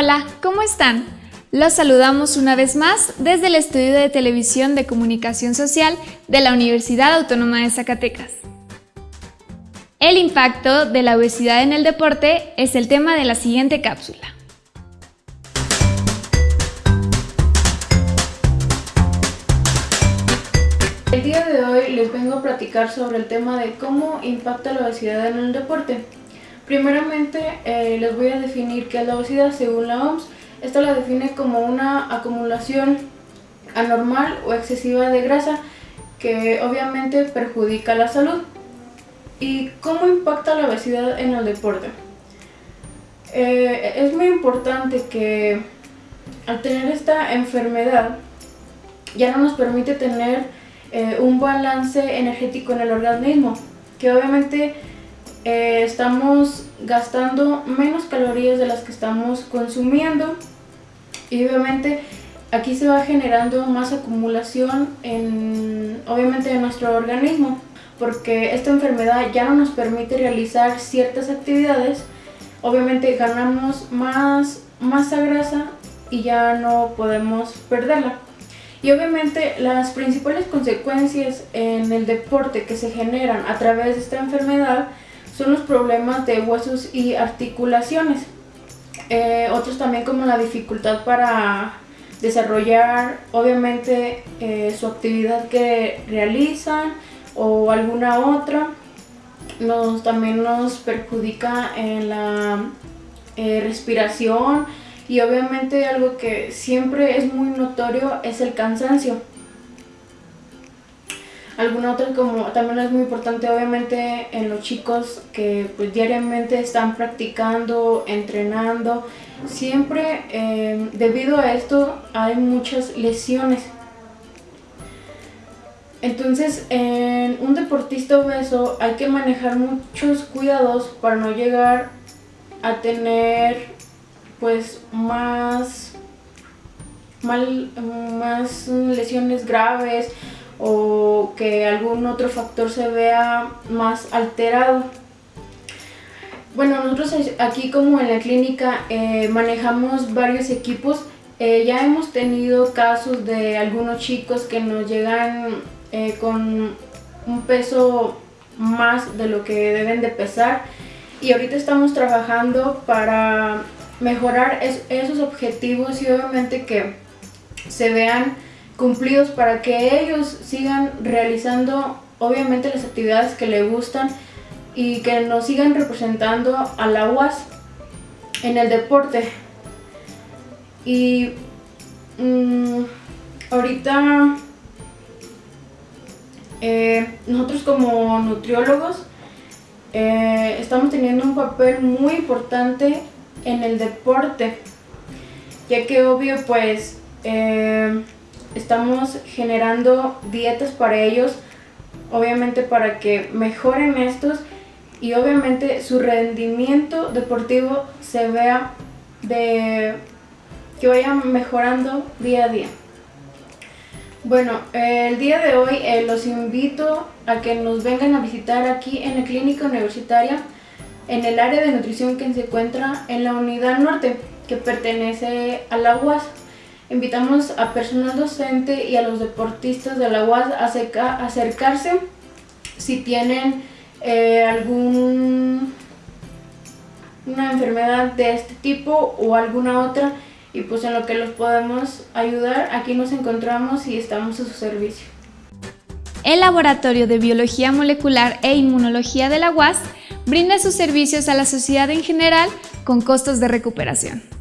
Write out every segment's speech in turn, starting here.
Hola, ¿cómo están? Los saludamos una vez más desde el Estudio de Televisión de Comunicación Social de la Universidad Autónoma de Zacatecas. El impacto de la obesidad en el deporte es el tema de la siguiente cápsula. El día de hoy les vengo a platicar sobre el tema de cómo impacta la obesidad en el deporte. Primeramente eh, les voy a definir qué es la obesidad según la OMS. Esta la define como una acumulación anormal o excesiva de grasa que obviamente perjudica la salud. ¿Y cómo impacta la obesidad en el deporte? Eh, es muy importante que al tener esta enfermedad ya no nos permite tener eh, un balance energético en el organismo, que obviamente eh, estamos gastando menos calorías de las que estamos consumiendo y obviamente aquí se va generando más acumulación en obviamente en nuestro organismo porque esta enfermedad ya no nos permite realizar ciertas actividades. Obviamente ganamos más masa grasa y ya no podemos perderla. Y obviamente las principales consecuencias en el deporte que se generan a través de esta enfermedad son los problemas de huesos y articulaciones. Eh, otros también como la dificultad para desarrollar obviamente eh, su actividad que realizan o alguna otra. Nos, también nos perjudica en la eh, respiración y obviamente algo que siempre es muy notorio es el cansancio. Alguna otra como también es muy importante obviamente en los chicos que pues, diariamente están practicando, entrenando. Siempre em, debido a esto hay muchas lesiones. Entonces en un deportista obeso hay que manejar muchos cuidados para no llegar a tener pues más, mal, más lesiones graves o que algún otro factor se vea más alterado. Bueno, nosotros aquí como en la clínica eh, manejamos varios equipos. Eh, ya hemos tenido casos de algunos chicos que nos llegan eh, con un peso más de lo que deben de pesar y ahorita estamos trabajando para mejorar esos objetivos y obviamente que se vean cumplidos para que ellos sigan realizando obviamente las actividades que les gustan y que nos sigan representando a la UAS en el deporte. Y mm, ahorita eh, nosotros como nutriólogos eh, estamos teniendo un papel muy importante en el deporte, ya que obvio pues eh, estamos generando dietas para ellos, obviamente para que mejoren estos y obviamente su rendimiento deportivo se vea de que vaya mejorando día a día. Bueno, el día de hoy eh, los invito a que nos vengan a visitar aquí en la clínica universitaria en el área de nutrición que se encuentra en la unidad norte que pertenece a la UAS. Invitamos a personal docente y a los deportistas de la UAS a acercarse si tienen eh, algún una enfermedad de este tipo o alguna otra y pues en lo que los podemos ayudar, aquí nos encontramos y estamos a su servicio. El Laboratorio de Biología Molecular e Inmunología de la UAS brinda sus servicios a la sociedad en general con costos de recuperación.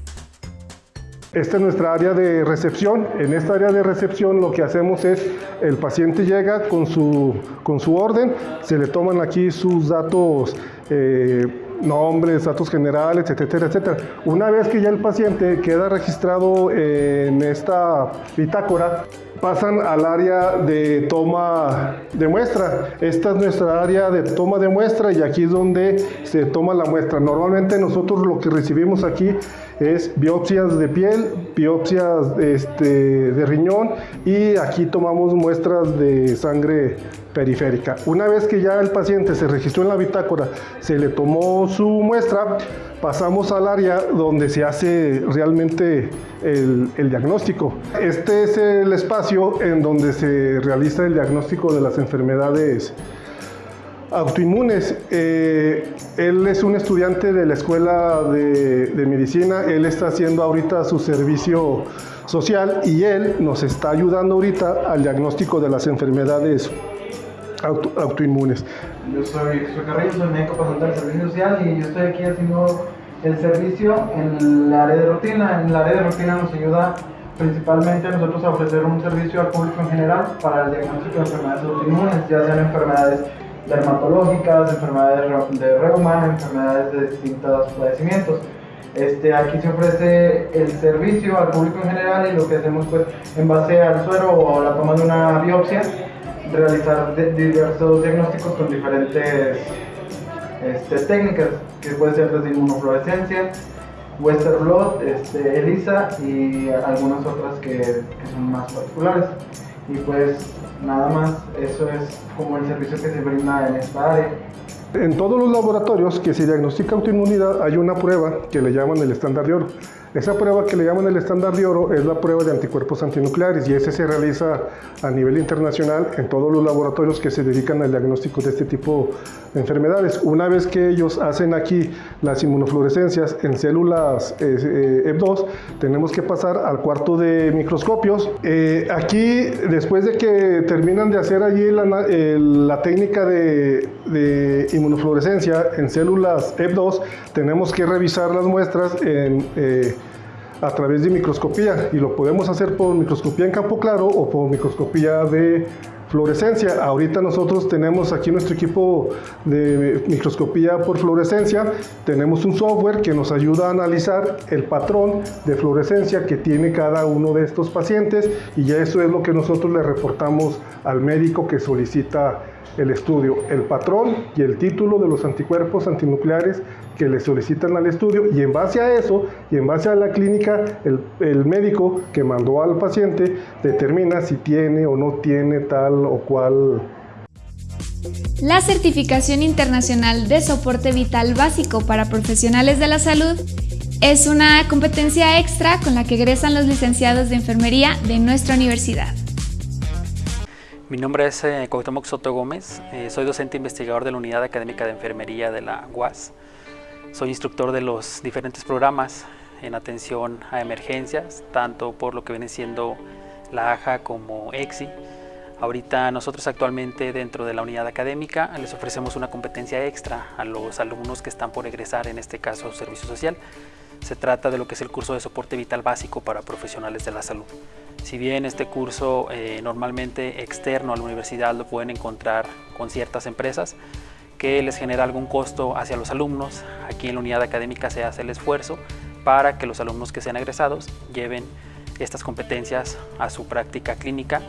Esta es nuestra área de recepción. En esta área de recepción lo que hacemos es, el paciente llega con su, con su orden, se le toman aquí sus datos, eh, nombres, datos generales, etcétera, etcétera. Una vez que ya el paciente queda registrado en esta bitácora, pasan al área de toma de muestra. Esta es nuestra área de toma de muestra y aquí es donde se toma la muestra. Normalmente nosotros lo que recibimos aquí es biopsias de piel, biopsias este, de riñón y aquí tomamos muestras de sangre periférica. Una vez que ya el paciente se registró en la bitácora, se le tomó su muestra, pasamos al área donde se hace realmente el, el, diagnóstico. Este es el espacio en donde se realiza el diagnóstico de las enfermedades autoinmunes. Eh, él es un estudiante de la escuela de, de, medicina, él está haciendo ahorita su servicio social y él nos está ayudando ahorita al diagnóstico de las enfermedades auto, autoinmunes. Yo soy Jesús Carrillo, soy médico pasante del servicio social y yo estoy aquí haciendo el servicio en el área de rutina. En el área de rutina nos ayuda principalmente nosotros a ofrecer un servicio al público en general para el diagnóstico de enfermedades autoinmunes, ya sean enfermedades dermatológicas, enfermedades de reuma, enfermedades de distintos padecimientos. Este, aquí se ofrece el servicio al público en general y lo que hacemos pues en base al suero o a la toma de una biopsia, realizar diversos diagnósticos con diferentes este, técnicas, que puede ser desde inmunofluorescencia, Western Blot, este, ELISA y algunas otras que son más particulares. Y pues nada más, eso es como el servicio que se brinda en esta área. En todos los laboratorios que se diagnostica autoinmunidad hay una prueba que le llaman el estándar de oro. Esa prueba que le llaman el estándar de oro es la prueba de anticuerpos antinucleares y ese se realiza a nivel internacional en todos los laboratorios que se dedican al diagnóstico de este tipo de enfermedades. Una vez que ellos hacen aquí las inmunofluorescencias en células eh, EB2, tenemos que pasar al cuarto de microscopios. Eh, aquí, después de que terminan de hacer allí la, técnica de, inmunofluorescencia en células EB2, tenemos que revisar las muestras en... Eh, a través de microscopía y lo podemos hacer por microscopía en campo claro o por microscopía de fluorescencia. Ahorita nosotros tenemos aquí nuestro equipo de microscopía por fluorescencia, tenemos un software que nos ayuda a analizar el patrón de fluorescencia que tiene cada uno de estos pacientes y ya eso es lo que nosotros le reportamos al médico que solicita el estudio, el patrón y el título de los anticuerpos antinucleares que le solicitan al estudio y en base a eso y en base a la clínica el, el, médico que mandó al paciente determina si tiene o no tiene tal o cual. La certificación internacional de soporte vital básico para profesionales de la salud es una competencia extra con la que egresan los licenciados de enfermería de nuestra universidad. Mi nombre es eh, Cuauhtémoc Soto Gómez, eh, soy docente investigador de la Unidad Académica de Enfermería de la UAS. Soy instructor de los diferentes programas en atención a emergencias, tanto por lo que viene siendo la AJA como EXI. Ahorita nosotros actualmente dentro de la unidad académica les ofrecemos una competencia extra a los alumnos que están por egresar, en este caso servicio social. Se trata de lo que es el curso de soporte vital básico para profesionales de la salud. Si bien este curso eh, normalmente externo a la universidad lo pueden encontrar con ciertas empresas que les genera algún costo hacia los alumnos, aquí en la unidad académica se hace el esfuerzo para que los alumnos que sean egresados lleven estas competencias a su práctica clínica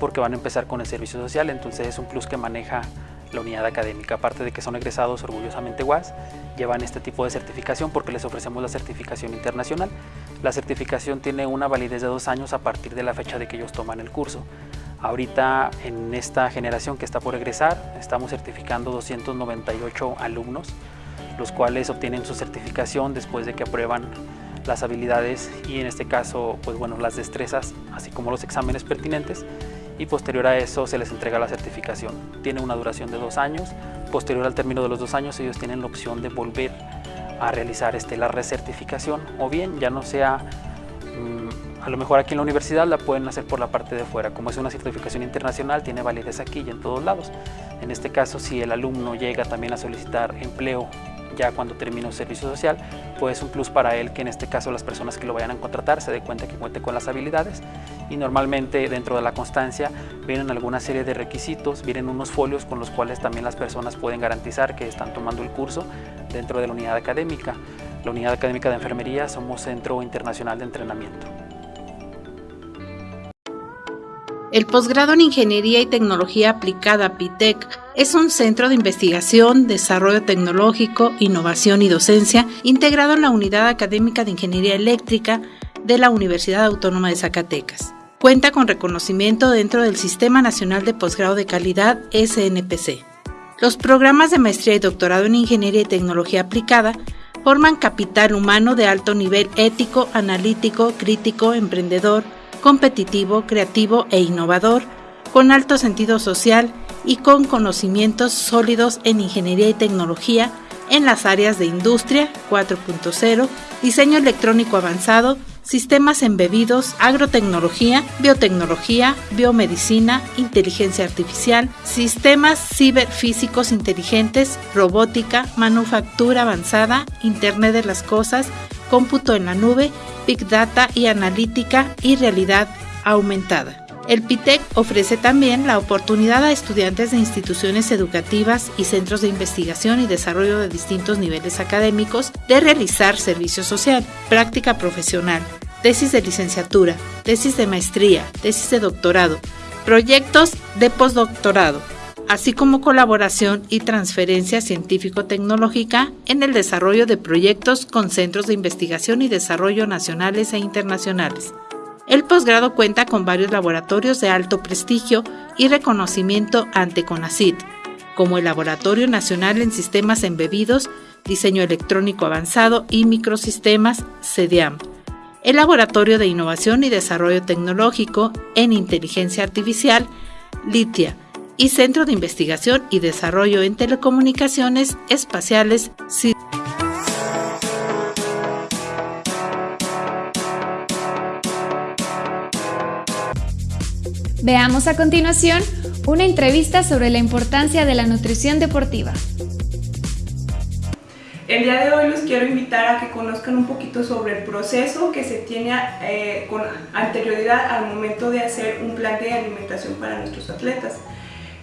porque van a empezar con el servicio social, entonces es un plus que maneja la unidad académica. Aparte de que son egresados orgullosamente UAS, llevan este tipo de certificación porque les ofrecemos la certificación internacional. La certificación tiene una validez de dos años a partir de la fecha de que ellos toman el curso. Ahorita en esta generación que está por egresar, estamos certificando 298 alumnos, los cuales obtienen su certificación después de que aprueban las habilidades y en este caso, pues bueno, las destrezas, así como los exámenes pertinentes y posterior a eso se les entrega la certificación. Tiene una duración de dos años, posterior al término de los dos años ellos tienen la opción de volver a realizar este, la recertificación o bien ya no sea, mmm, a lo mejor aquí en la universidad la pueden hacer por la parte de fuera, como es una certificación internacional tiene validez aquí y en todos lados. En este caso si el alumno llega también a solicitar empleo ya cuando termine un servicio social, pues un plus para él que en este caso las personas que lo vayan a contratar se den cuenta que cuente con las habilidades y normalmente dentro de la constancia vienen alguna serie de requisitos, vienen unos folios con los cuales también las personas pueden garantizar que están tomando el curso dentro de la unidad académica. La unidad académica de enfermería somos Centro Internacional de Entrenamiento. El posgrado en Ingeniería y Tecnología Aplicada PITEC es un centro de investigación, desarrollo tecnológico, innovación y docencia integrado en la Unidad Académica de Ingeniería Eléctrica de la Universidad Autónoma de Zacatecas. Cuenta con reconocimiento dentro del Sistema Nacional de Posgrado de Calidad SNPC. Los programas de maestría y doctorado en Ingeniería y Tecnología Aplicada forman capital humano de alto nivel ético, analítico, crítico, emprendedor, competitivo, creativo e innovador, con alto sentido social y con conocimientos sólidos en ingeniería y tecnología en las áreas de industria 4.0, diseño electrónico avanzado, sistemas embebidos, agrotecnología, biotecnología, biomedicina, inteligencia artificial, sistemas ciberfísicos inteligentes, robótica, manufactura avanzada, Internet de las Cosas, cómputo en la nube, Big Data y analítica y realidad aumentada. El PITEC ofrece también la oportunidad a estudiantes de instituciones educativas y centros de investigación y desarrollo de distintos niveles académicos de realizar servicio social, práctica profesional, tesis de licenciatura, tesis de maestría, tesis de doctorado, proyectos de postdoctorado, así como colaboración y transferencia científico-tecnológica en el desarrollo de proyectos con centros de investigación y desarrollo nacionales e internacionales. El posgrado cuenta con varios laboratorios de alto prestigio y reconocimiento ante CONACYT, como el Laboratorio Nacional en Sistemas Embebidos, Diseño Electrónico Avanzado y Microsistemas, CEDIAM, el Laboratorio de Innovación y Desarrollo Tecnológico en Inteligencia Artificial, LITIA, y Centro de Investigación y Desarrollo en Telecomunicaciones Espaciales, Veamos a continuación una entrevista sobre la importancia de la nutrición deportiva. El día de hoy los quiero invitar a que conozcan un poquito sobre el proceso que se tiene eh, con anterioridad al momento de hacer un plan de alimentación para nuestros atletas.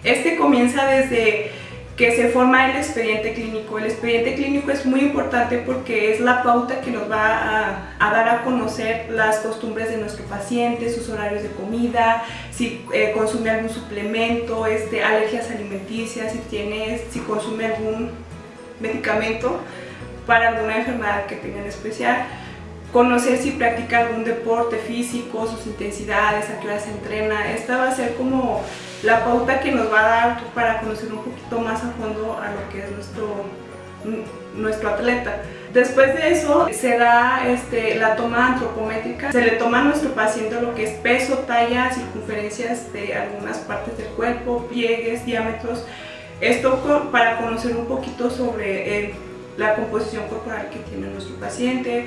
Este comienza desde que se forma el expediente clínico. El expediente clínico es muy importante porque es la pauta que nos va a, dar a conocer las costumbres de nuestro paciente, sus horarios de comida, si eh, consume algún suplemento, este, alergias alimenticias, si, tiene, si consume algún medicamento para alguna enfermedad que tenga en especial conocer si practica algún deporte físico, sus intensidades, a qué hora se entrena. Esta va a ser como la pauta que nos va a dar para conocer un poquito más a fondo a lo que es nuestro, nuestro atleta. Después de eso se da este, la toma antropométrica, se le toma a nuestro paciente lo que es peso, talla, circunferencias de algunas partes del cuerpo, pliegues, diámetros, esto para conocer un poquito sobre eh, la composición corporal que tiene nuestro paciente,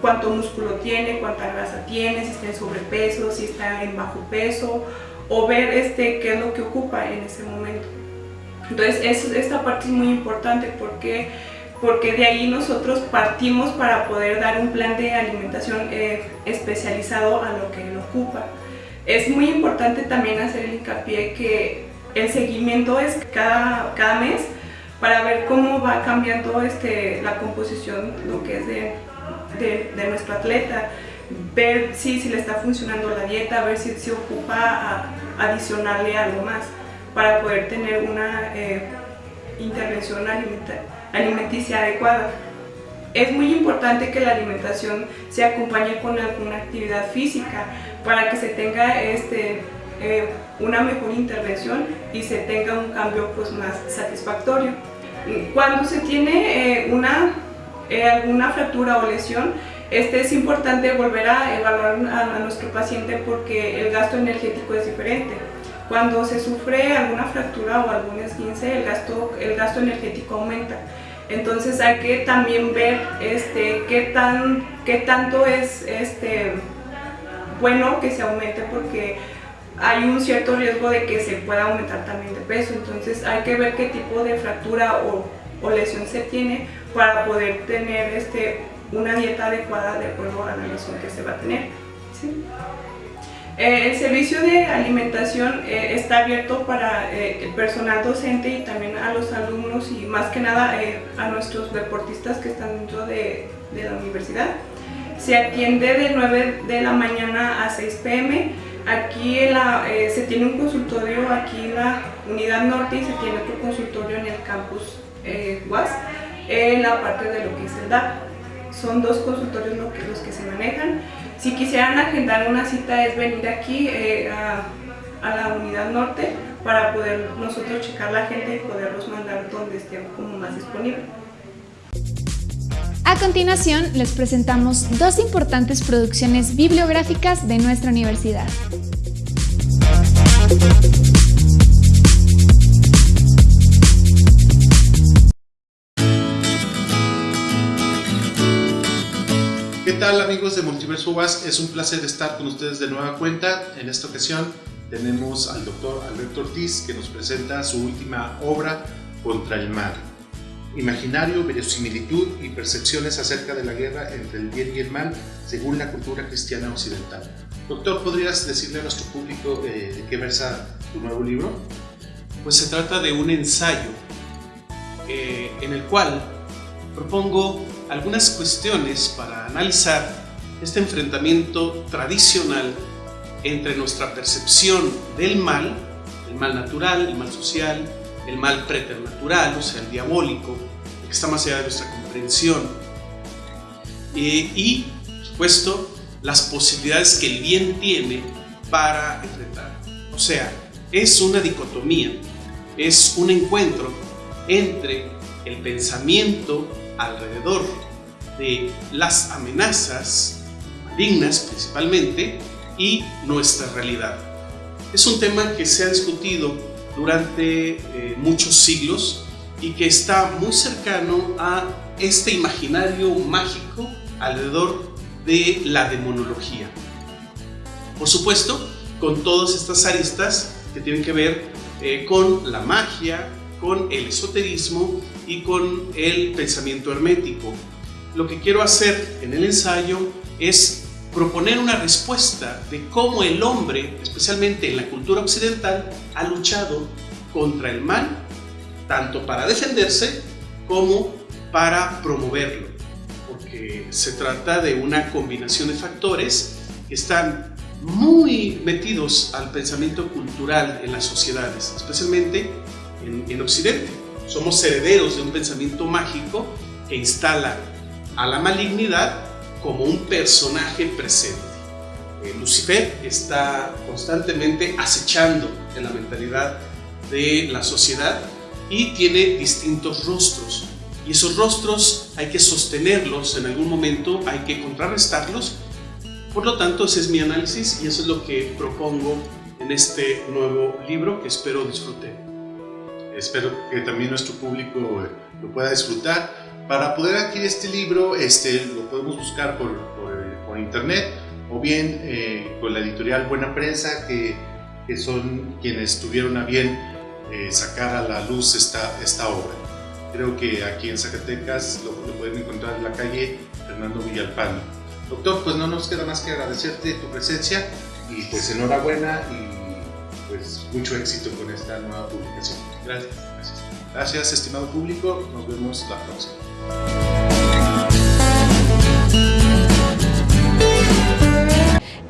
cuánto músculo tiene, cuánta grasa tiene, si está en sobrepeso, si está en bajo peso, o ver este, qué es lo que ocupa en ese momento. Entonces esta parte es muy importante porque, porque de ahí nosotros partimos para poder dar un plan de alimentación eh, especializado a lo que él ocupa. Es muy importante también hacer el hincapié que el seguimiento es cada, cada mes para ver cómo va cambiando este, la composición, lo que es de, de, nuestro atleta, ver si, si le está funcionando la dieta, ver si se ocupa a, adicionarle algo más para poder tener una eh, intervención alimenticia adecuada. Es muy importante que la alimentación se acompañe con alguna actividad física para que se tenga este, eh, una mejor intervención y se tenga un cambio pues, más satisfactorio. Cuando se tiene eh, una, eh, alguna fractura o lesión, este es importante volver a evaluar a, nuestro paciente porque el gasto energético es diferente. Cuando se sufre alguna fractura o algún esguince, el gasto, el gasto energético aumenta. Entonces hay que también ver este, qué, tan, qué tanto es este, bueno que se aumente porque hay un cierto riesgo de que se pueda aumentar también de peso, entonces hay que ver qué tipo de fractura o, lesión se tiene para poder tener este, una dieta adecuada de acuerdo a la lesión que se va a tener. Eh, el servicio de alimentación eh, está abierto para eh, el personal docente y también a los alumnos y más que nada a nuestros deportistas que están dentro de, de la universidad. Se atiende de 9 de la mañana a 6 pm Aquí eh, se tiene un consultorio aquí en la unidad norte y se tiene otro consultorio en el campus eh, UAS, en la parte de lo que es el DAP. Son dos consultorios los que, los que se manejan. Si quisieran agendar una cita es venir aquí eh, a, la unidad norte para poder nosotros checar la gente y poderlos mandar donde esté como más disponible. A continuación, les presentamos dos importantes producciones bibliográficas de nuestra universidad. ¿Qué tal amigos de Multiverso UAS? Es un placer estar con ustedes de nueva cuenta. En esta ocasión tenemos al doctor Alberto Ortiz que nos presenta su última obra, Contra el Mar imaginario, verosimilitud y percepciones acerca de la guerra entre el bien y el mal según la cultura cristiana occidental. Doctor, ¿podrías decirle a nuestro público eh, de qué versa tu nuevo libro? Pues se trata de un ensayo eh, en el cual propongo algunas cuestiones para analizar este enfrentamiento tradicional entre nuestra percepción del mal, el mal natural, el mal social, el mal preternatural, o sea, el diabólico, que está más allá de nuestra comprensión. Eh, y, por supuesto, las posibilidades que el bien tiene para enfrentar. O sea, es una dicotomía, es un encuentro entre el pensamiento alrededor de las amenazas malignas principalmente y nuestra realidad. Es un tema que se ha discutido durante eh, muchos siglos y que está muy cercano a este imaginario mágico alrededor de la demonología. Por supuesto, con todas estas aristas que tienen que ver eh, con la magia, con el esoterismo y con el pensamiento hermético. Lo que quiero hacer en el ensayo es proponer una respuesta de cómo el hombre, especialmente en la cultura occidental, ha luchado contra el mal, tanto para defenderse como para promoverlo, porque se trata de una combinación de factores que están muy metidos al pensamiento cultural en las sociedades, especialmente en, en Occidente. Somos herederos de un pensamiento mágico que instala a la malignidad como un personaje presente. Eh, Lucifer está constantemente acechando en la mentalidad de la sociedad y tiene distintos rostros. Y esos rostros hay que sostenerlos en algún momento, hay que contrarrestarlos. Por lo tanto, ese es mi análisis y eso es lo que propongo en este nuevo libro que espero disfruten. Espero que también nuestro público lo pueda disfrutar para poder adquirir este libro, este, lo podemos buscar por, por, internet o bien eh, con la editorial Buena Prensa, que, que, son quienes tuvieron a bien eh, sacar a la luz esta, esta obra. Creo que aquí en Zacatecas lo, lo, pueden encontrar en la calle Fernando Villalpando. Doctor, pues no nos queda más que agradecerte tu presencia y pues enhorabuena y pues mucho éxito con esta nueva publicación. Gracias. Gracias, gracias estimado público. Nos vemos la próxima.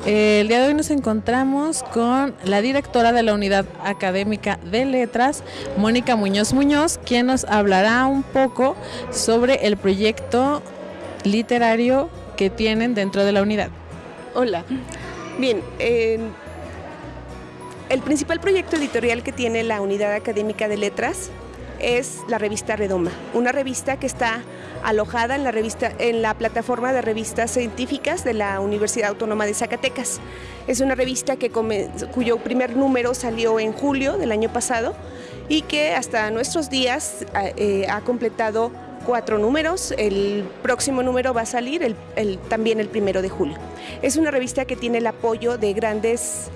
El día de hoy nos encontramos con la directora de la Unidad Académica de Letras, Mónica Muñoz Muñoz, quien nos hablará un poco sobre el proyecto literario que tienen dentro de la unidad. Hola. Bien, eh, el principal proyecto editorial que tiene la Unidad Académica de Letras es la revista Redoma, una revista que está alojada en la, revista, en la plataforma de revistas científicas de la Universidad Autónoma de Zacatecas. Es una revista que cuyo primer número salió en julio del año pasado y que hasta nuestros días eh, ha completado cuatro números. El próximo número va a salir también el primero de julio. Es una revista que tiene el apoyo de grandes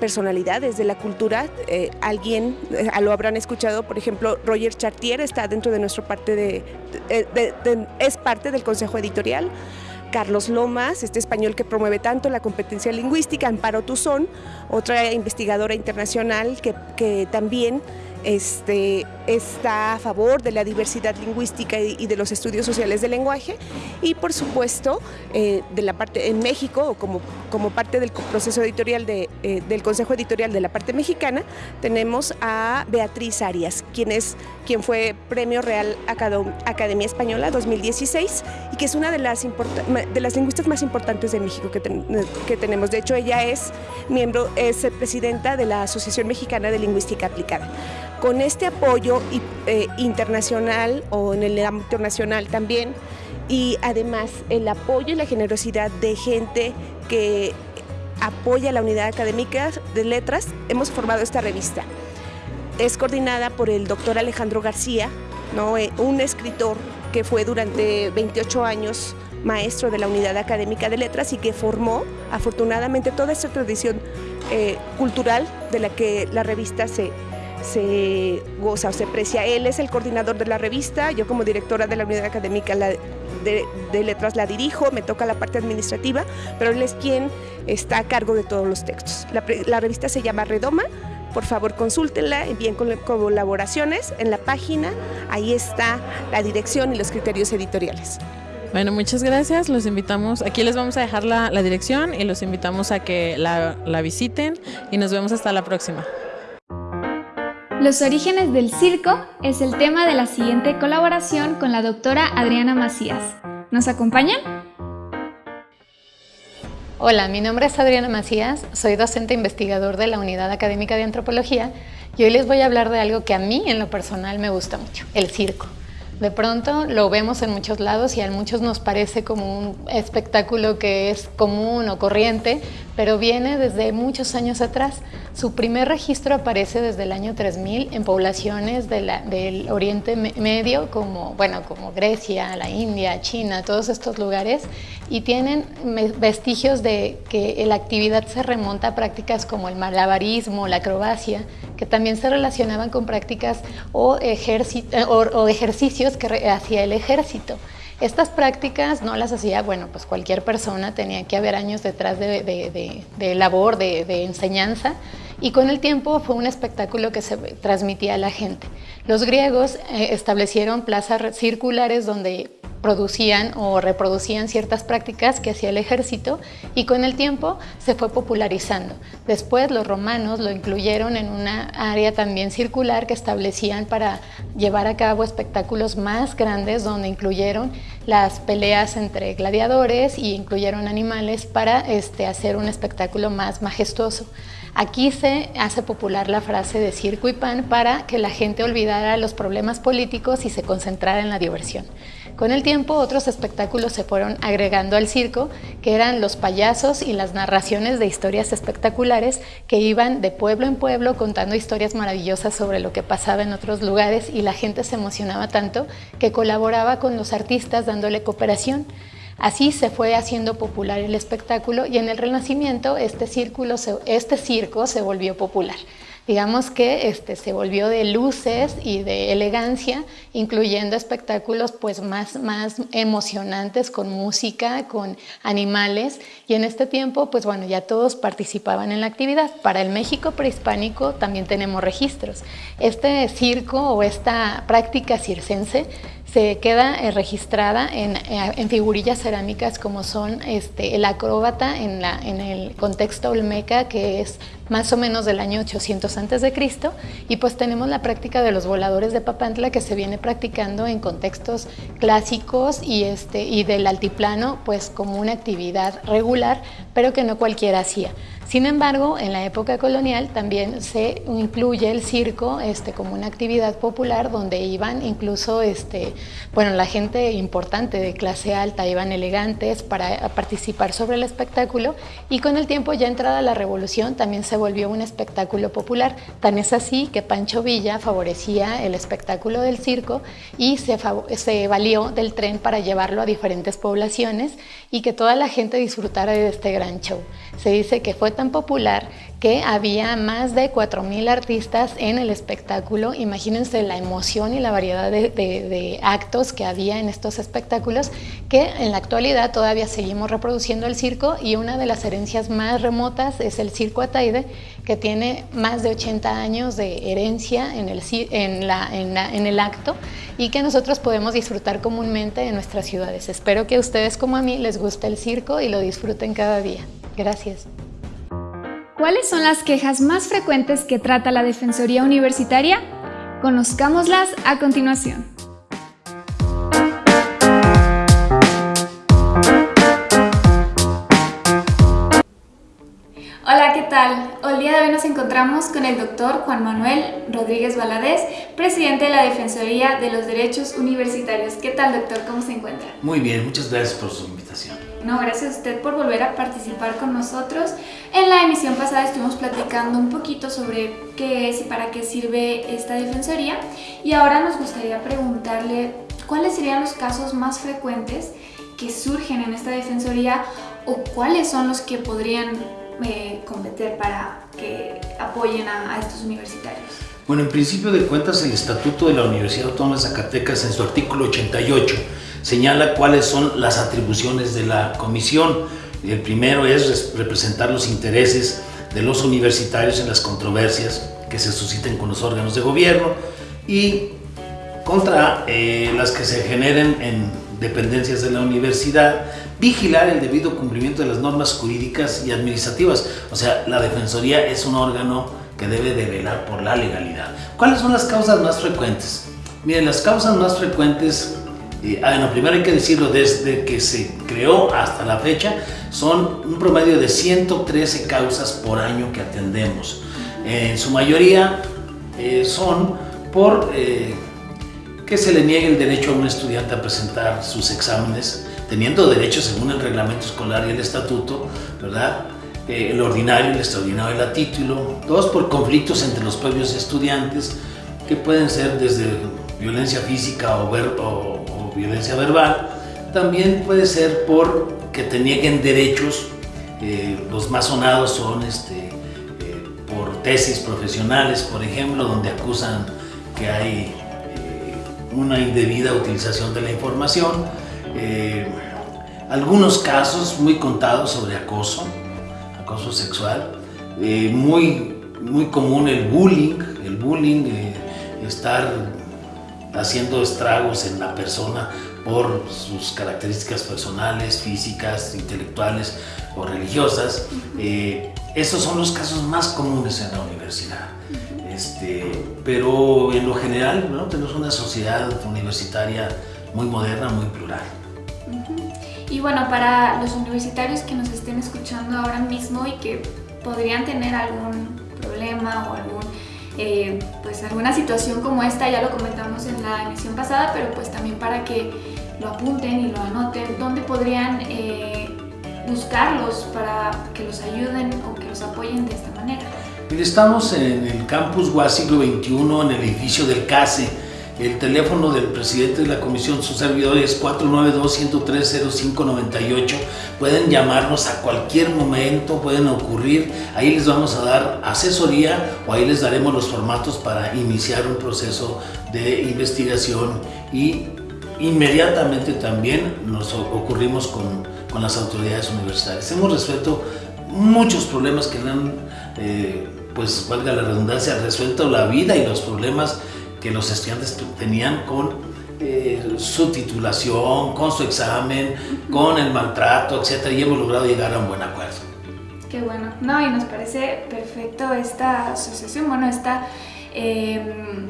personalidades de la cultura. Eh, alguien eh, lo habrán escuchado, por ejemplo, Roger Chartier está dentro de nuestra parte de, es parte del consejo editorial. Carlos Lomas, este español que promueve tanto la competencia lingüística, Amparo Tuzón, otra investigadora internacional que también este, está a favor de la diversidad lingüística y, de los estudios sociales del lenguaje y por supuesto eh, de la parte en México como, como parte del proceso editorial de, eh, del Consejo Editorial de la parte mexicana tenemos a Beatriz Arias quien es quien fue Premio Real Academia Española 2016 y que es una de las, de las lingüistas más importantes de México que, que tenemos. De hecho, ella es miembro, es presidenta de la Asociación Mexicana de Lingüística Aplicada. Con este apoyo eh, internacional o en el ámbito nacional también, y además el apoyo y la generosidad de gente que apoya la unidad académica de letras, hemos formado esta revista. Es coordinada por el doctor Alejandro García, ¿no? Eh, un escritor que fue durante 28 años maestro de la unidad académica de letras y que formó afortunadamente toda esta tradición eh, cultural de la que la revista se, se goza o se aprecia. Él es el coordinador de la revista, yo como directora de la unidad académica de, letras la dirijo, me toca la parte administrativa, pero él es quien está a cargo de todos los textos. La, revista se llama Redoma, por favor consúltenla, envíen colaboraciones en la página, ahí está la dirección y los criterios editoriales. Bueno, muchas gracias. Los invitamos, aquí les vamos a dejar la, dirección y los invitamos a que la, la visiten y nos vemos hasta la próxima. Los orígenes del circo es el tema de la siguiente colaboración con la doctora Adriana Macías. ¿Nos acompañan? Hola, mi nombre es Adriana Macías, soy docente investigador de la Unidad Académica de Antropología y hoy les voy a hablar de algo que a mí en lo personal me gusta mucho, el circo. De pronto lo vemos en muchos lados y a muchos nos parece como un espectáculo que es común o corriente, pero viene desde muchos años atrás. Su primer registro aparece desde el año 3000 en poblaciones del Oriente Medio, como, bueno, como Grecia, la India, China, todos estos lugares, y tienen vestigios de que la actividad se remonta a prácticas como el malabarismo, la acrobacia, que también se relacionaban con prácticas o, o ejercicios que hacía el ejército. Estas prácticas no las hacía, bueno, pues cualquier persona, tenía que haber años detrás de, labor, de, enseñanza, y con el tiempo fue un espectáculo que se transmitía a la gente. Los griegos eh, establecieron plazas circulares donde producían o reproducían ciertas prácticas que hacía el ejército y con el tiempo se fue popularizando. Después los romanos lo incluyeron en una área también circular que establecían para llevar a cabo espectáculos más grandes donde incluyeron las peleas entre gladiadores y incluyeron animales para este, hacer un espectáculo más majestuoso. Aquí se hace popular la frase de circo y pan para que la gente olvidara los problemas políticos y se concentrara en la diversión. Con el tiempo otros espectáculos se fueron agregando al circo, que eran los payasos y las narraciones de historias espectaculares que iban de pueblo en pueblo contando historias maravillosas sobre lo que pasaba en otros lugares y la gente se emocionaba tanto que colaboraba con los artistas dándole cooperación. Así se fue haciendo popular el espectáculo y en el Renacimiento este, este circo se volvió popular digamos que este, se volvió de luces y de elegancia, incluyendo espectáculos pues más, más emocionantes con música, con animales y en este tiempo pues bueno ya todos participaban en la actividad. Para el México prehispánico también tenemos registros. Este circo o esta práctica circense se queda eh, registrada en, eh, en, figurillas cerámicas como son este, el acróbata en, la, en el contexto olmeca que es más o menos del año 800 a.C. y pues tenemos la práctica de los voladores de Papantla que se viene practicando en contextos clásicos y, este, y del altiplano pues como una actividad regular pero que no cualquiera hacía. Sin embargo, en la época colonial también se incluye el circo este, como una actividad popular donde iban incluso, este, bueno, la gente importante de clase alta iban elegantes para participar sobre el espectáculo y con el tiempo ya entrada la revolución también se volvió un espectáculo popular. Tan es así que Pancho Villa favorecía el espectáculo del circo y se, se valió del tren para llevarlo a diferentes poblaciones y que toda la gente disfrutara de este gran show. Se dice que fue tan popular que había más de 4.000 artistas en el espectáculo. Imagínense la emoción y la variedad de, actos que había en estos espectáculos, que en la actualidad todavía seguimos reproduciendo el circo y una de las herencias más remotas es el Circo Ataide, que tiene más de 80 años de herencia en el, en, la, en el acto y que nosotros podemos disfrutar comúnmente en nuestras ciudades. Espero que a ustedes como a mí les guste el circo y lo disfruten cada día. Gracias. ¿Cuáles son las quejas más frecuentes que trata la Defensoría Universitaria? Conozcámoslas a continuación. Hola, ¿qué tal? El día de hoy nos encontramos con el doctor Juan Manuel Rodríguez Valadez, presidente de la Defensoría de los Derechos Universitarios. ¿Qué tal, doctor? ¿Cómo se encuentra? Muy bien, muchas gracias por su invitación. No, gracias a usted por volver a participar con nosotros. En la emisión pasada estuvimos platicando un poquito sobre qué es y para qué sirve esta defensoría y ahora nos gustaría preguntarle cuáles serían los casos más frecuentes que surgen en esta defensoría o cuáles son los que podrían eh, competir para que apoyen a, a estos universitarios. Bueno, en principio de cuentas el Estatuto de la Universidad Autónoma de Zacatecas en su artículo 88 señala cuáles son las atribuciones de la comisión. El primero es representar los intereses de los universitarios en las controversias que se susciten con los órganos de gobierno y contra eh, las que se generen en dependencias de la universidad, vigilar el debido cumplimiento de las normas jurídicas y administrativas. O sea, la Defensoría es un órgano que debe de velar por la legalidad. ¿Cuáles son las causas más frecuentes? Miren, las causas más frecuentes Ah, bueno, primero hay que decirlo, desde que se creó hasta la fecha, son un promedio de 113 causas por año que atendemos. En su mayoría eh, son por eh, que se le niegue el derecho a un estudiante a presentar sus exámenes, teniendo derecho según el reglamento escolar y el estatuto, ¿verdad? Eh, el ordinario, el extraordinario y el título. Dos, por conflictos entre los propios estudiantes, que pueden ser desde violencia física o, ver, o violencia verbal, también puede ser por que te nieguen derechos, eh, los más sonados son este, eh, por tesis profesionales, por ejemplo, donde acusan que hay eh, una indebida utilización de la información, algunos casos muy contados sobre acoso, acoso sexual, muy, muy común el bullying, el bullying, estar haciendo estragos en la persona por sus características personales, físicas, intelectuales o religiosas. Eh, estos son los casos más comunes en la universidad. Este, pero en lo general ¿no? tenemos una sociedad universitaria muy moderna, muy plural. Y bueno, para los universitarios que nos estén escuchando ahora mismo y que podrían tener algún problema o algún eh, pues alguna situación como esta, ya lo comentamos en la emisión pasada, pero pues también para que lo apunten y lo anoten, ¿dónde podrían eh, buscarlos para que los ayuden o que los apoyen de esta manera? Estamos en el campus UAS siglo XXI, en el edificio del CASE, el teléfono del presidente de la comisión, su servidor es 492-103-0598. Pueden llamarnos a cualquier momento, pueden ocurrir. Ahí les vamos a dar asesoría o ahí les daremos los formatos para iniciar un proceso de investigación y inmediatamente también nos ocurrimos con, con las autoridades universitarias. Hemos resuelto muchos problemas que han, eh, pues valga la redundancia, resuelto la vida y los problemas que los estudiantes tenían con eh, su titulación, con su examen, con el maltrato, etc. Y hemos logrado llegar a un buen acuerdo. Qué bueno. No, y nos parece perfecto esta asociación, bueno, esta... Eh,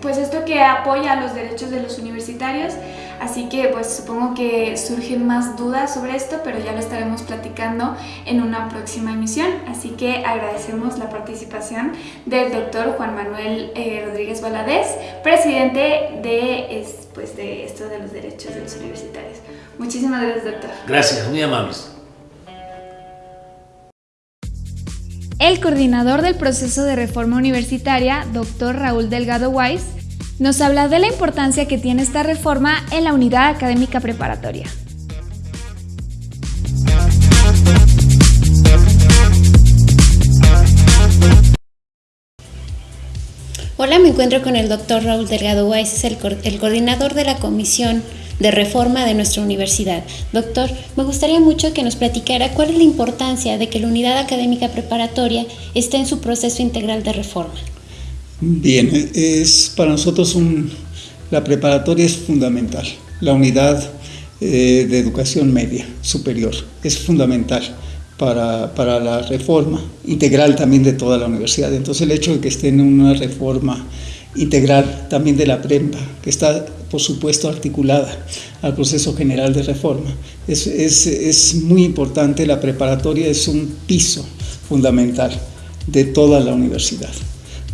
pues esto que apoya los derechos de los universitarios, así que pues supongo que surgen más dudas sobre esto, pero ya lo estaremos platicando en una próxima emisión, así que agradecemos la participación del doctor Juan Manuel eh, Rodríguez Valadez, presidente de, pues, de esto de los derechos de los universitarios. Muchísimas gracias, doctor. Gracias, muy amables. El coordinador del proceso de reforma universitaria, doctor Raúl Delgado Weiss, nos habla de la importancia que tiene esta reforma en la unidad académica preparatoria. Hola, me encuentro con el doctor Raúl Delgado Weiss, el, el coordinador de la Comisión de reforma de nuestra universidad. Doctor, me gustaría mucho que nos platicara cuál es la importancia de que la unidad académica preparatoria esté en su proceso integral de reforma. Bien, es para nosotros un, la preparatoria es fundamental. La unidad eh, de educación media superior es fundamental para, para, la reforma integral también de toda la universidad. Entonces el hecho de que esté en una reforma integral también de la PREMPA, que está por supuesto articulada al proceso general de reforma, es, es, es muy importante, la preparatoria es un piso fundamental de toda la universidad.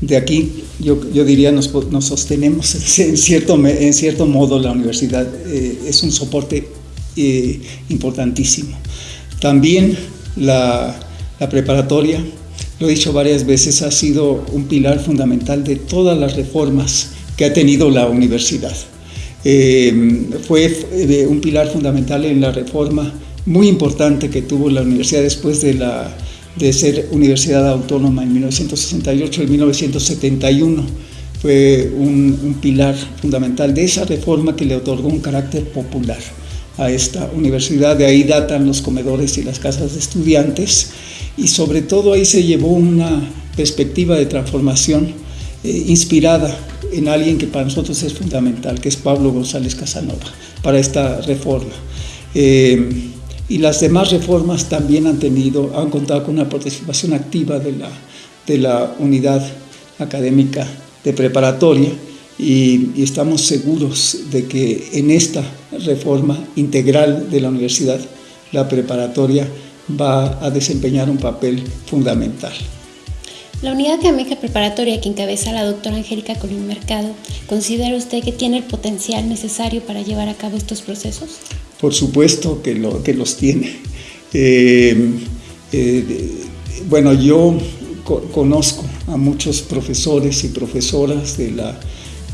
De aquí yo, yo diría nos, nos sostenemos en cierto, en cierto modo la universidad, eh, es un soporte eh, importantísimo. También la, preparatoria, lo he dicho varias veces, ha sido un pilar fundamental de todas las reformas que ha tenido la universidad. Eh, fue un pilar fundamental en la reforma muy importante que tuvo la universidad después de, la, de ser universidad autónoma en 1968 y 1971. Fue un, pilar fundamental de esa reforma que le otorgó un carácter popular a esta universidad. De ahí datan los comedores y las casas de estudiantes y sobre todo ahí se llevó una perspectiva de transformación eh, inspirada en alguien que para nosotros es fundamental, que es Pablo González Casanova, para esta reforma. Eh, y las demás reformas también han tenido, han contado con una participación activa de la, de la unidad académica de preparatoria y, estamos seguros de que en esta reforma integral de la universidad, la preparatoria va a desempeñar un papel fundamental. La unidad académica preparatoria que encabeza la doctora Angélica Colín Mercado, ¿considera usted que tiene el potencial necesario para llevar a cabo estos procesos? Por supuesto que, lo, que los tiene. Eh, eh, bueno, yo conozco a muchos profesores y profesoras de la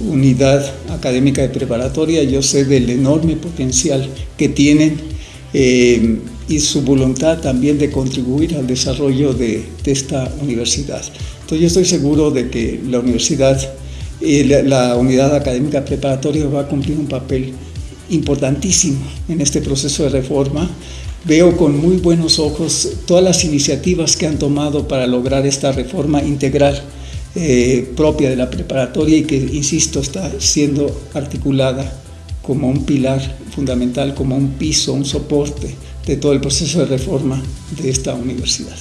unidad académica de preparatoria, yo sé del enorme potencial que tienen eh, y su voluntad también de contribuir al desarrollo de, esta universidad. Entonces yo estoy seguro de que la universidad, y la, unidad académica preparatoria va a cumplir un papel importantísimo en este proceso de reforma. Veo con muy buenos ojos todas las iniciativas que han tomado para lograr esta reforma integral eh, propia de la preparatoria y que, insisto, está siendo articulada como un pilar fundamental, como un piso, un soporte de todo el proceso de reforma de esta universidad.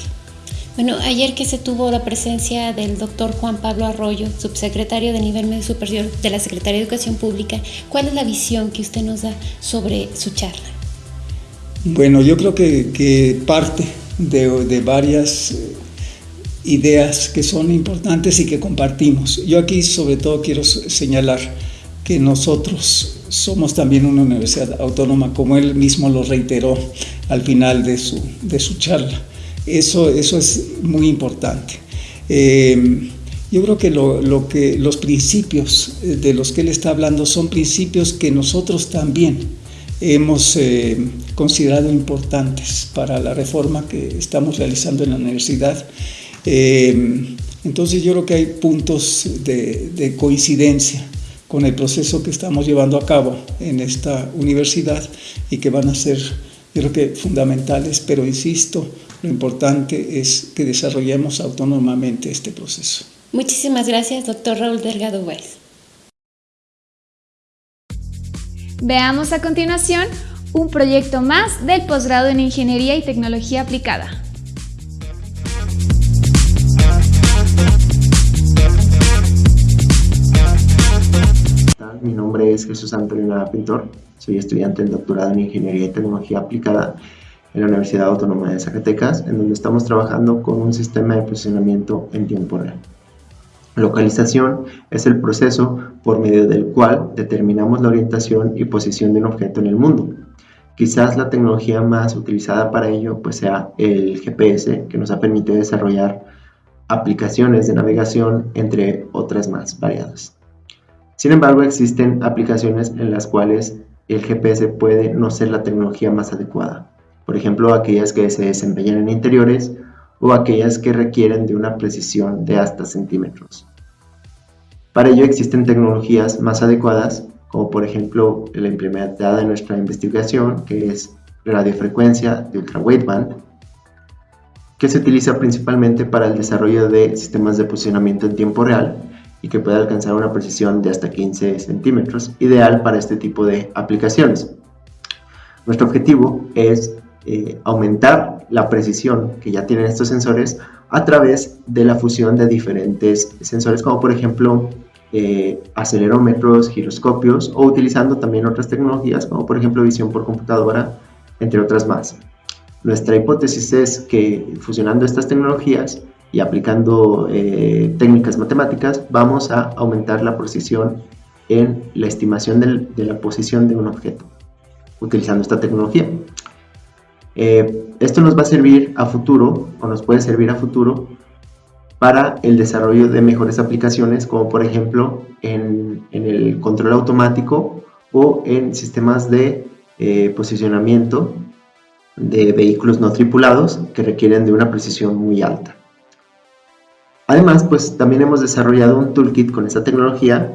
Bueno, ayer que se tuvo la presencia del doctor Juan Pablo Arroyo, subsecretario de nivel medio superior de la Secretaría de Educación Pública, ¿cuál es la visión que usted nos da sobre su charla? Bueno, yo creo que, parte de, de varias eh, ideas que son importantes y que compartimos. Yo aquí sobre todo quiero señalar que nosotros somos también una universidad autónoma, como él mismo lo reiteró al final de su, de su charla. Eso, eso es muy importante. Eh, yo creo que, lo, lo que los principios de los que él está hablando son principios que nosotros también hemos eh, considerado importantes para la reforma que estamos realizando en la universidad eh, entonces yo creo que hay puntos de, coincidencia con el proceso que estamos llevando a cabo en esta universidad y que van a ser, yo creo que fundamentales, pero insisto, lo importante es que desarrollemos autónomamente este proceso. Muchísimas gracias, doctor Raúl Delgado Weiss. Veamos a continuación un proyecto más del posgrado en Ingeniería y Tecnología Aplicada. Mi nombre es Jesús Antonio Nava Pintor, soy estudiante del doctorado en Ingeniería y Tecnología Aplicada en la Universidad Autónoma de Zacatecas, en donde estamos trabajando con un sistema de posicionamiento en tiempo real. Localización es el proceso por medio del cual determinamos la orientación y posición de un objeto en el mundo. Quizás la tecnología más utilizada para ello pues sea el GPS, que nos ha permitido desarrollar aplicaciones de navegación, entre otras más variadas. Sin embargo, existen aplicaciones en las cuales el GPS puede no ser la tecnología más adecuada. Por ejemplo, aquellas que se desempeñan en interiores o aquellas que requieren de una precisión de hasta centímetros. Para ello existen tecnologías más adecuadas, como por ejemplo la implementada en nuestra investigación, que es radiofrecuencia de ultra wideband, que se utiliza principalmente para el desarrollo de sistemas de posicionamiento en tiempo real y que puede alcanzar una precisión de hasta 15 centímetros, ideal para este tipo de aplicaciones. Nuestro objetivo es eh, aumentar la precisión que ya tienen estos sensores a través de la fusión de diferentes sensores como por ejemplo eh, acelerómetros, giroscopios o utilizando también otras tecnologías como por ejemplo visión por computadora, entre otras más. Nuestra hipótesis es que fusionando estas tecnologías y aplicando eh, técnicas matemáticas vamos a aumentar la precisión en la estimación de la posición de un objeto utilizando esta tecnología. Eh, esto nos va a servir a futuro o nos puede servir a futuro para el desarrollo de mejores aplicaciones como por ejemplo en, el control automático o en sistemas de eh, posicionamiento de vehículos no tripulados que requieren de una precisión muy alta. Además, pues también hemos desarrollado un toolkit con esta tecnología,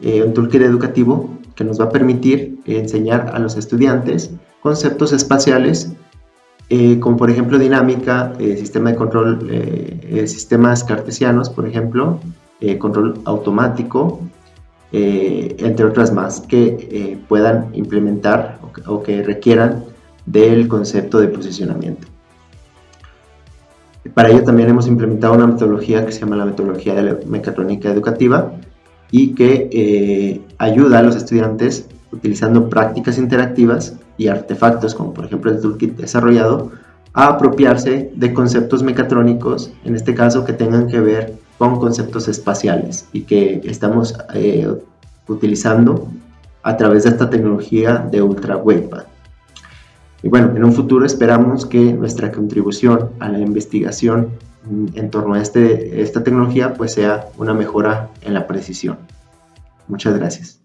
eh, un toolkit educativo que nos va a permitir enseñar a los estudiantes conceptos espaciales eh, como por ejemplo dinámica, eh, sistema de control, sistemas cartesianos, por ejemplo, control automático, entre otras más, que puedan implementar o que requieran del concepto de posicionamiento. Para ello también hemos implementado una metodología que se llama la metodología de la mecatrónica educativa y que eh, ayuda a los estudiantes utilizando prácticas interactivas y artefactos como por ejemplo el toolkit desarrollado a apropiarse de conceptos mecatrónicos, en este caso que tengan que ver con conceptos espaciales y que estamos eh, utilizando a través de esta tecnología de Ultra Wideband. Y bueno, en un futuro esperamos que nuestra contribución a la investigación en torno a este, esta tecnología pues sea una mejora en la precisión. Muchas gracias.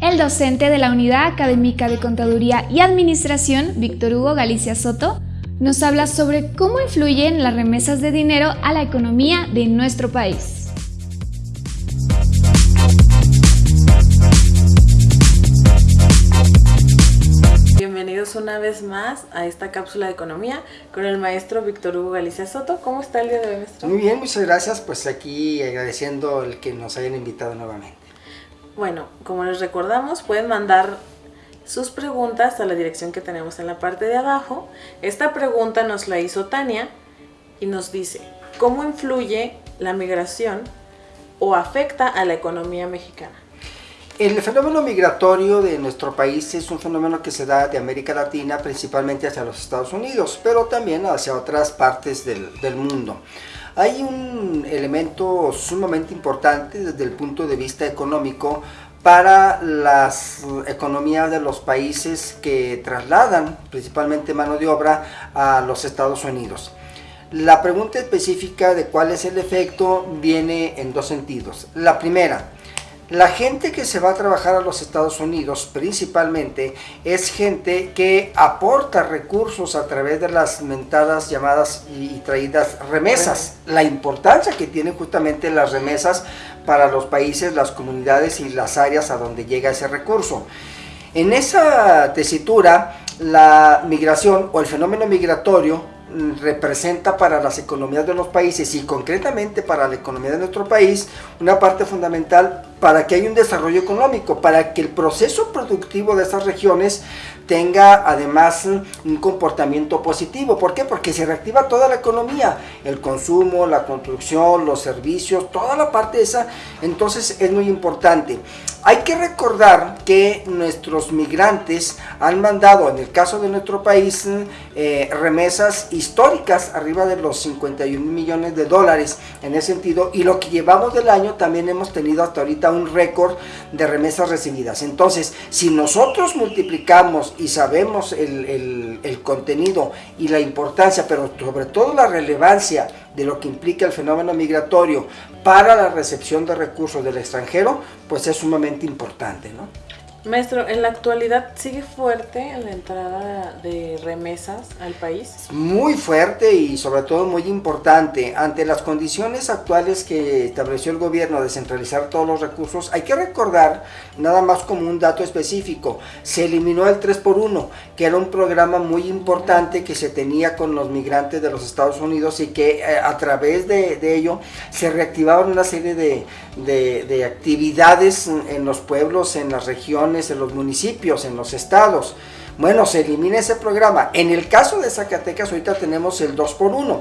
El docente de la Unidad Académica de Contaduría y Administración, Víctor Hugo Galicia Soto, nos habla sobre cómo influyen las remesas de dinero a la economía de nuestro país. Bienvenidos una vez más a esta cápsula de economía con el maestro Víctor Hugo Galicia Soto. ¿Cómo está el día de hoy, maestro? Muy bien, muchas gracias. Pues aquí agradeciendo el que nos hayan invitado nuevamente. Bueno, como les recordamos, pueden mandar sus preguntas a la dirección que tenemos en la parte de abajo. Esta pregunta nos la hizo Tania y nos dice, ¿cómo influye la migración o afecta a la economía mexicana? El fenómeno migratorio de nuestro país es un fenómeno que se da de América Latina principalmente hacia los Estados Unidos, pero también hacia otras partes del, mundo. Hay un elemento sumamente importante desde el punto de vista económico para las economías de los países que trasladan principalmente mano de obra a los Estados Unidos. La pregunta específica de cuál es el efecto viene en dos sentidos. La primera, la gente que se va a trabajar a los Estados Unidos principalmente es gente que aporta recursos a través de las mentadas llamadas y, traídas remesas. La importancia que tienen justamente las remesas para los países, las comunidades y las áreas a donde llega ese recurso. En esa tesitura, la migración o el fenómeno migratorio representa para las economías de los países y concretamente para la economía de nuestro país una parte fundamental para que haya un desarrollo económico, para que el proceso productivo de esas regiones tenga además un comportamiento positivo. ¿Por qué? Porque se reactiva toda la economía, el consumo, la construcción, los servicios, toda la parte esa, entonces es muy importante. Hay que recordar que nuestros migrantes han mandado, en el caso de nuestro país, eh, remesas históricas arriba de los 51 millones de dólares en ese sentido y lo que llevamos del año también hemos tenido hasta ahorita un récord de remesas recibidas. Entonces, si nosotros multiplicamos y sabemos el, contenido y la importancia, pero sobre todo la relevancia de lo que implica el fenómeno migratorio para la recepción de recursos del extranjero, pues es sumamente importante, ¿no? Maestro, en la actualidad sigue fuerte la entrada de remesas al país. Muy fuerte y sobre todo muy importante. Ante las condiciones actuales que estableció el gobierno de centralizar todos los recursos, hay que recordar, nada más como un dato específico, se eliminó el 3x1, que era un programa muy importante que se tenía con los migrantes de los Estados Unidos y que eh, a través de, ello se reactivaban una serie de, de actividades en los pueblos, en las regiones, en los municipios, en los estados. Bueno, se elimina ese programa. En el caso de Zacatecas, ahorita tenemos el 2x1,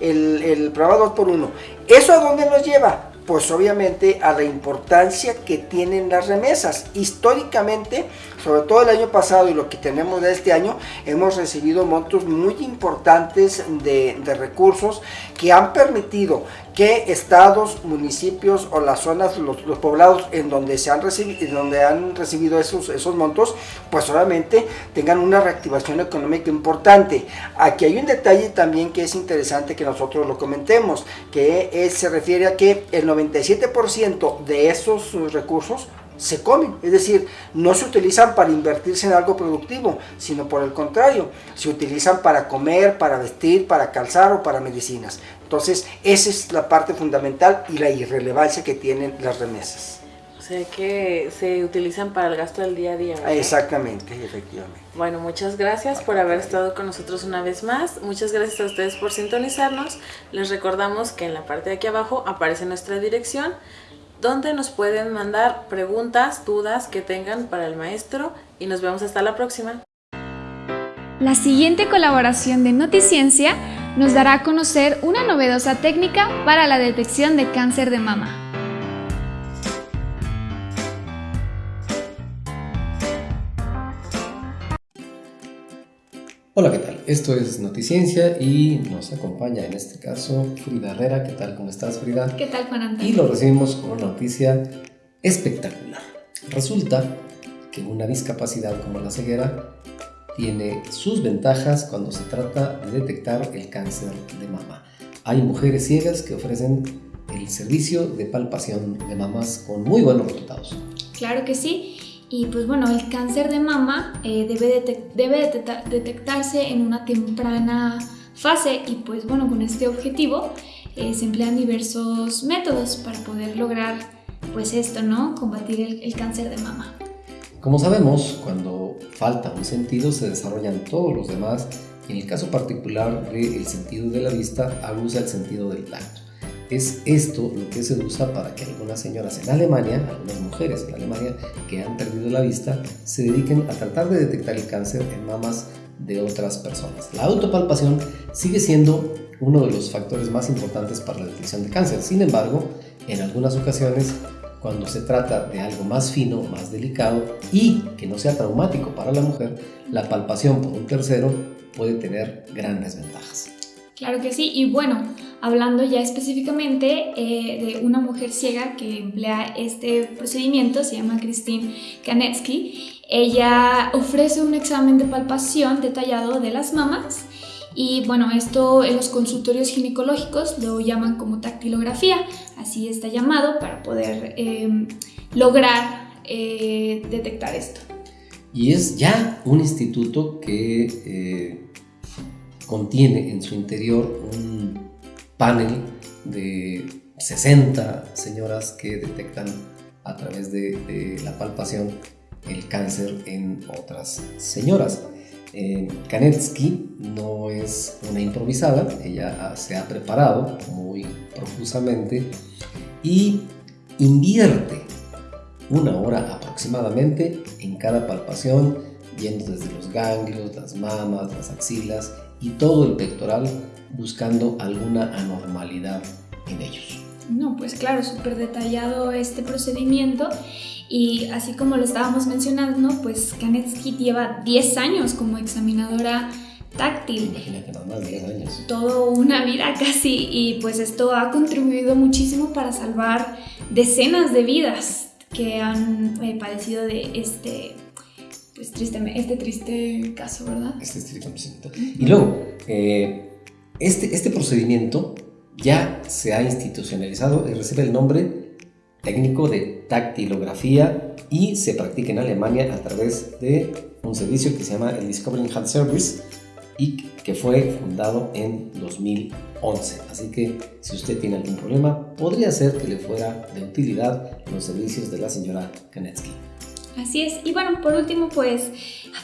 el, el programa 2x1. ¿Eso a dónde nos lleva? Pues obviamente a la importancia que tienen las remesas. Históricamente, sobre todo el año pasado y lo que tenemos de este año, hemos recibido montos muy importantes de, de recursos que han permitido que estados, municipios o las zonas, los, poblados en donde se han recibido, donde han recibido esos, esos montos, pues obviamente tengan una reactivación económica importante. Aquí hay un detalle también que es interesante que nosotros lo comentemos, que se refiere a que el 97% de esos recursos se comen, es decir, no se utilizan para invertirse en algo productivo, sino por el contrario, se utilizan para comer, para vestir, para calzar o para medicinas. Entonces, esa es la parte fundamental y la irrelevancia que tienen las remesas. O sea que se utilizan para el gasto del día a día. Exactamente, efectivamente. Bueno, muchas gracias por haber estado con nosotros una vez más. Muchas gracias a ustedes por sintonizarnos. Les recordamos que en la parte de aquí abajo aparece nuestra dirección donde nos pueden mandar preguntas, dudas que tengan para el maestro y nos vemos hasta la próxima. La siguiente colaboración de Noticiencia nos dará a conocer una novedosa técnica para la detección de cáncer de mama. Hola, ¿qué tal? Esto es Noticiencia y nos acompaña en este caso Frida Herrera. ¿Qué tal? ¿Cómo estás, Frida? ¿Qué tal, Juan Antonio? Y lo recibimos con una noticia espectacular. Resulta que una discapacidad como la ceguera tiene sus ventajas cuando se trata de detectar el cáncer de mama. Hay mujeres ciegas que ofrecen el servicio de palpación de mamas con muy buenos resultados. Claro que sí. Y pues bueno, el cáncer de mama eh, debe, debe detectarse en una temprana fase y pues bueno, con este objetivo eh, se emplean diversos métodos para poder lograr pues esto, ¿no? Combatir el, el cáncer de mama. Como sabemos, cuando falta un sentido se desarrollan todos los demás y en el caso particular del sentido de la vista abusa el sentido del tacto. Es esto lo que se usa para que algunas señoras en Alemania, algunas mujeres en Alemania que han perdido la vista, se dediquen a tratar de detectar el cáncer en mamas de otras personas. La autopalpación sigue siendo uno de los factores más importantes para la detección de cáncer. Sin embargo, en algunas ocasiones, cuando se trata de algo más fino, más delicado y que no sea traumático para la mujer, la palpación por un tercero puede tener grandes ventajas. Claro que sí, y bueno, hablando ya específicamente eh, de una mujer ciega que emplea este procedimiento, se llama Christine Kanetsky. Ella ofrece un examen de palpación detallado de las mamas y bueno, esto en los consultorios ginecológicos lo llaman como tactilografía, así está llamado para poder em, lograr eh, detectar esto. Y es ya un instituto que eh, contiene en su interior un panel de 60 señoras que detectan a través de, la palpación el cáncer en otras señoras. Eh, Kanetsky no es una improvisada, ella se ha preparado muy profusamente y invierte una hora aproximadamente en cada palpación, yendo desde los ganglios, las mamas, las axilas y todo el pectoral buscando alguna anormalidad en ellos. No, pues claro, súper detallado este procedimiento y así como lo estábamos mencionando, pues Kanetsky lleva 10 años como examinadora táctil. Imagínate, más 10 años. Todo una vida casi y pues esto ha contribuido muchísimo para salvar decenas de vidas que han eh, padecido de este pues triste, este triste caso, ¿verdad? Este triste procedimiento. Y luego, eh, este, este procedimiento ya se ha institucionalizado y recibe el nombre técnico de tactilografía y se practica en Alemania a través de un servicio que se llama el Discovering Health Service y que fue fundado en 2011. Así que si usted tiene algún problema, podría ser que le fuera de utilidad los servicios de la señora Kanetsky. Así es. Y bueno, por último, pues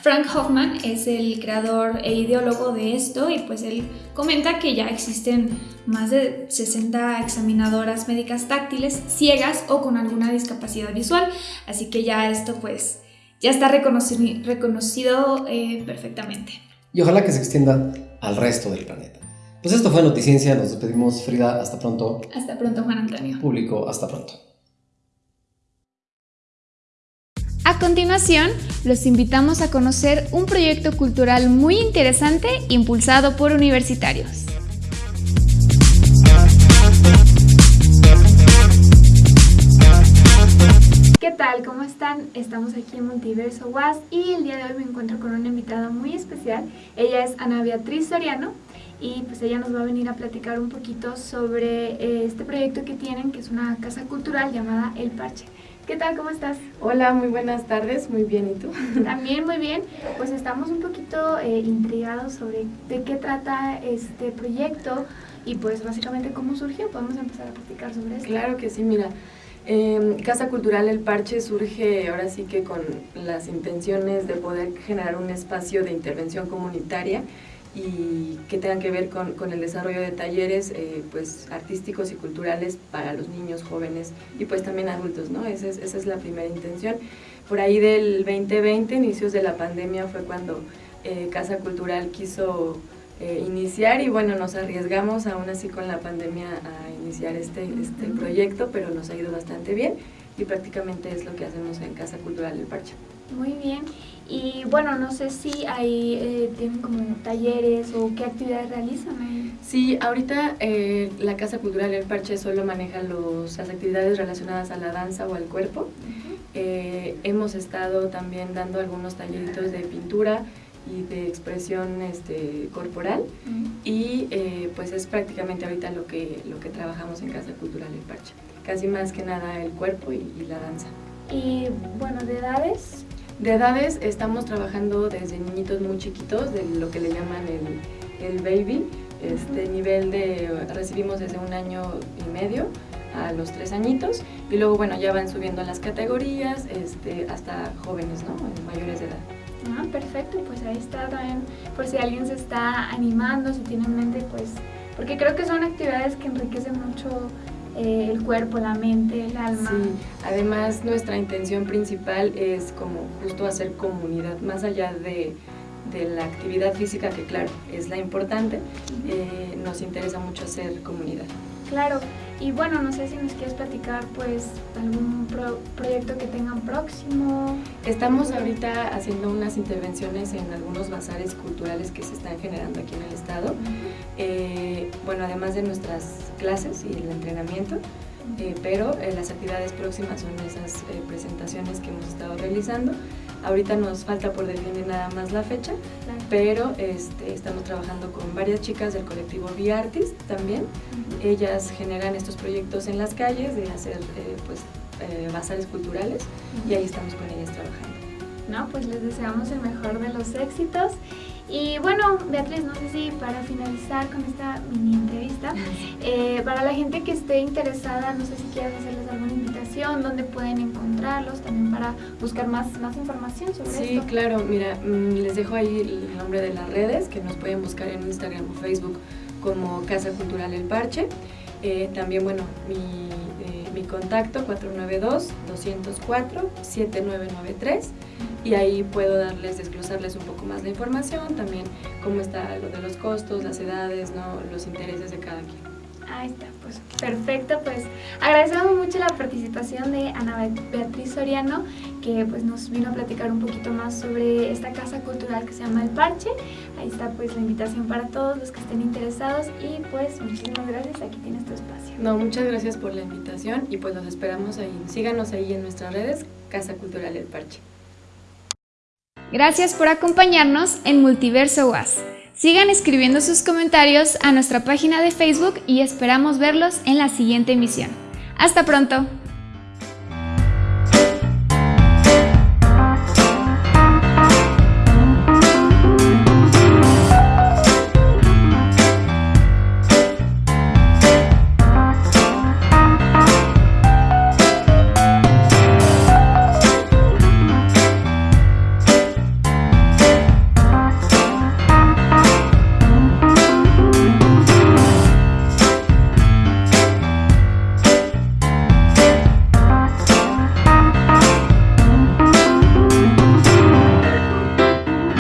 Frank Hoffman es el creador e ideólogo de esto y pues él comenta que ya existen más de 60 examinadoras médicas táctiles ciegas o con alguna discapacidad visual. Así que ya esto pues ya está reconocido, reconocido eh, perfectamente. Y ojalá que se extienda al resto del planeta. Pues esto fue Noticiencia, nos despedimos Frida, hasta pronto. Hasta pronto Juan Antonio. Público, hasta pronto. A continuación, los invitamos a conocer un proyecto cultural muy interesante impulsado por universitarios. ¿Qué tal? ¿Cómo están? Estamos aquí en Multiverso Was y el día de hoy me encuentro con una invitada muy especial. Ella es Ana Beatriz Soriano y pues ella nos va a venir a platicar un poquito sobre eh, este proyecto que tienen, que es una casa cultural llamada El Parche. ¿Qué tal? ¿Cómo estás? Hola, muy buenas tardes, muy bien, ¿y tú? También muy bien, pues estamos un poquito eh, intrigados sobre de qué trata este proyecto y pues básicamente cómo surgió, podemos empezar a platicar sobre eso. Claro que sí, mira, eh, Casa Cultural El Parche surge ahora sí que con las intenciones de poder generar un espacio de intervención comunitaria y que tengan que ver con, con el desarrollo de talleres eh, pues artísticos y culturales para los niños, jóvenes y pues también adultos, ¿no? Esa es, esa es la primera intención. Por ahí del 2020, inicios de la pandemia, fue cuando eh, Casa Cultural quiso eh, iniciar y bueno, nos arriesgamos aún así con la pandemia a iniciar este, este proyecto, pero nos ha ido bastante bien y prácticamente es lo que hacemos en Casa Cultural El Parche. Muy bien. Y bueno, no sé si ahí eh, tienen como talleres o qué actividades realizan ahí. Sí, ahorita eh, la Casa Cultural El Parche solo maneja los, las actividades relacionadas a la danza o al cuerpo. Eh, hemos estado también dando algunos talleritos de pintura y de expresión este, corporal y pues es prácticamente ahorita lo que, lo que trabajamos en Casa Cultural El Parche. Casi más que nada el cuerpo y, y la danza. Y bueno, de edades, de edades estamos trabajando desde niñitos muy chiquitos, de lo que le llaman el, el baby, este nivel de recibimos desde un año y medio a los tres añitos y luego bueno ya van subiendo las categorías este, hasta jóvenes, ¿no? mayores de edad. Ah, perfecto, pues ahí está también por si alguien se está animando, si tiene en mente pues, porque creo que son actividades que enriquecen mucho eh, el cuerpo, la mente, el alma. Sí, además nuestra intención principal es como justo hacer comunidad, más allá de, de la actividad física, que claro, es la importante, eh, nos interesa mucho hacer comunidad. Claro, y bueno, no sé si nos quieres platicar pues algún proyecto que tengan próximo. Estamos ahorita haciendo unas intervenciones en algunos bazares culturales que se están generando aquí en el estado. Eh, bueno, además de nuestras clases y el entrenamiento, eh, pero eh, las actividades próximas son esas presentaciones que hemos estado realizando. Ahorita nos falta por definir nada más la fecha, pero este, estamos trabajando con varias chicas del colectivo V-Artist también. Ellas generan estos proyectos en las calles de hacer eh, pues, eh, bazares culturales y ahí estamos con ellas trabajando. No, pues les deseamos el mejor de los éxitos y bueno, Beatriz, no sé si para finalizar con esta mini entrevista, eh, para la gente que esté interesada, no sé si quieres hacerles alguna invitación, dónde pueden encontrarlos, también para buscar más, más información sobre esto. Sí, claro, mira, mm, les dejo ahí el nombre de las redes, que nos pueden buscar en Instagram o Facebook como Casa Cultural El Parche. Eh, también, bueno, mi, mi contacto 492-204-7993 y ahí puedo darles, desglosarles un poco más la información, también cómo está lo de los costos, las edades, ¿no? los intereses de cada quien. Ahí está, pues perfecto, pues agradecemos mucho la participación de Ana Beatriz Soriano, que pues nos vino a platicar un poquito más sobre esta casa cultural que se llama El Parche. Ahí está pues la invitación para todos los que estén interesados y pues muchísimas gracias, aquí tienes tu espacio. No, muchas gracias por la invitación y pues los esperamos ahí. Síganos ahí en nuestras redes, Casa Cultural El Parche. Gracias por acompañarnos en Multiverso Was. Sigan escribiendo sus comentarios a nuestra página de Facebook y esperamos verlos en la siguiente emisión. ¡Hasta pronto!